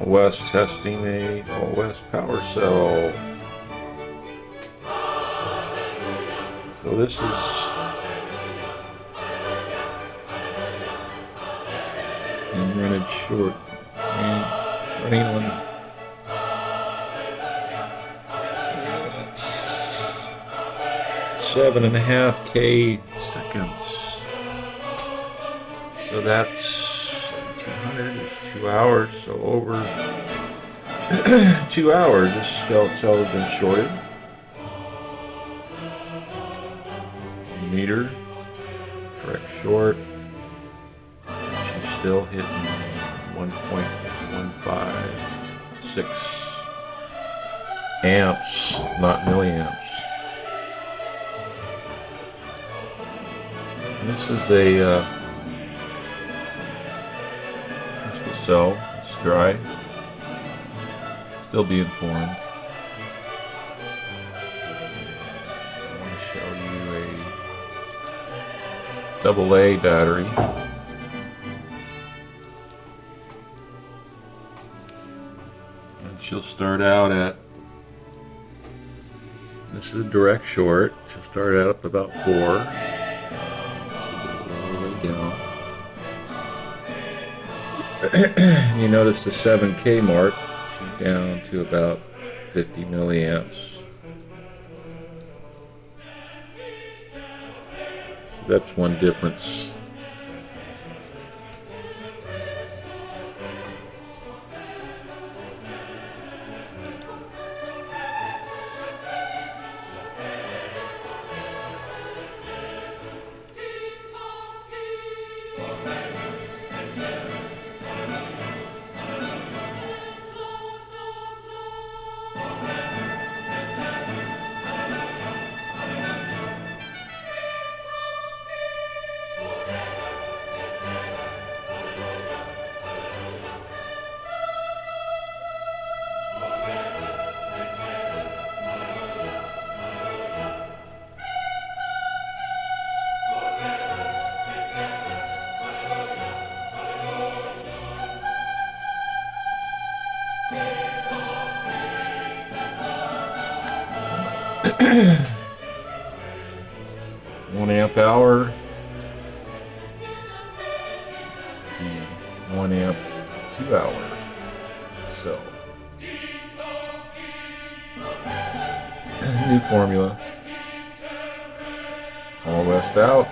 West testing a West power cell. So this is and running short and running on seven and a half K seconds. So that's 200 is two hours, so over two hours this cell, cell has been shorted. Meter, correct short. She's still hitting 1.156 amps, not milliamps. This is a uh, cell. It's dry. Still being formed. I want to show you a double A battery. And she'll start out at this is a direct short. She'll start out at about four. All the way down. you notice the 7K mark, she's down to about 50 milliamps. So that's one difference. one amp hour. The one amp two hour. So. New formula. All west out